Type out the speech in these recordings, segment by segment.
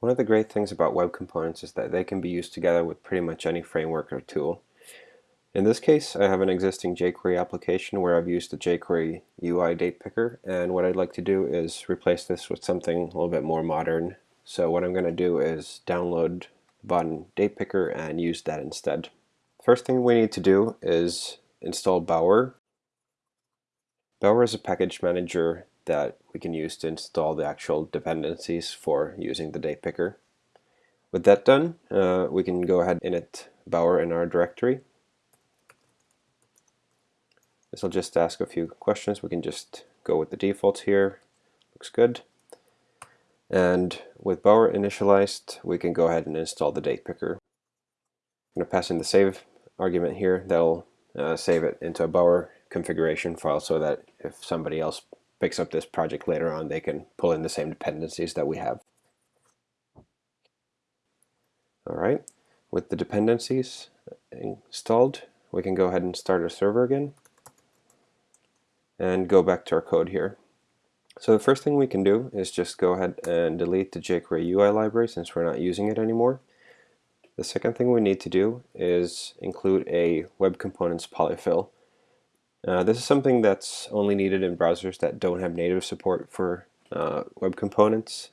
One of the great things about web components is that they can be used together with pretty much any framework or tool. In this case, I have an existing jQuery application where I've used the jQuery UI date picker, and what I'd like to do is replace this with something a little bit more modern. So what I'm going to do is download Vaadin date picker and use that instead. First thing we need to do is install Bower. Bower is a package manager that we can use to install the actual dependencies for using the date picker. With that done, uh, we can go ahead and init Bower in our directory. This will just ask a few questions. We can just go with the defaults here. Looks good. And with Bower initialized, we can go ahead and install the date picker. I'm going to pass in the save argument here. That'll uh, save it into a Bower configuration file so that if somebody else picks up this project later on, they can pull in the same dependencies that we have. All right, with the dependencies installed, we can go ahead and start our server again and go back to our code here. So the first thing we can do is just go ahead and delete the jQuery UI library since we're not using it anymore. The second thing we need to do is include a Web Components polyfill. Uh, this is something that's only needed in browsers that don't have native support for uh, web components.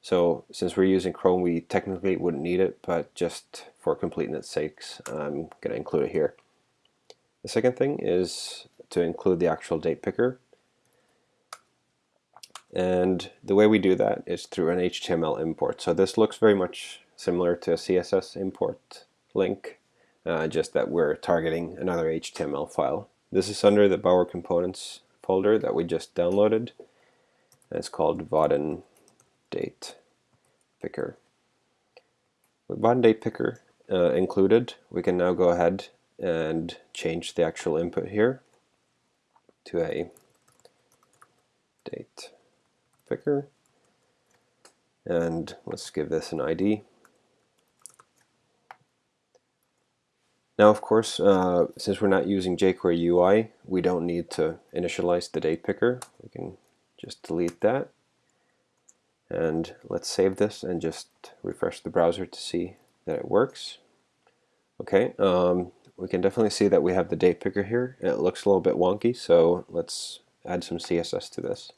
So since we're using Chrome, we technically wouldn't need it, but just for completeness sakes, I'm going to include it here. The second thing is to include the actual date picker. And the way we do that is through an HTML import. So this looks very much similar to a CSS import link, uh, just that we're targeting another HTML file. This is under the Bower Components folder that we just downloaded. And it's called Vaadin Date Picker. With Vaadin Date Picker uh, included, we can now go ahead and change the actual input here to a date picker. And let's give this an ID. Now, of course, uh, since we're not using jQuery UI, we don't need to initialize the date picker. We can just delete that. And let's save this and just refresh the browser to see that it works. Okay, um, we can definitely see that we have the date picker here. It looks a little bit wonky, so let's add some CSS to this.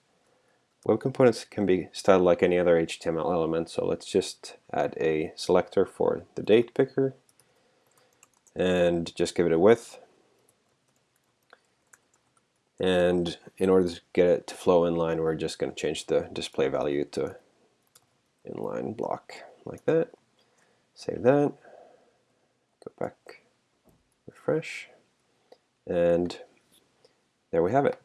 Web components can be styled like any other HTML element, so let's just add a selector for the date picker and just give it a width. And in order to get it to flow inline, we're just going to change the display value to inline block like that. Save that. Go back, refresh, and there we have it.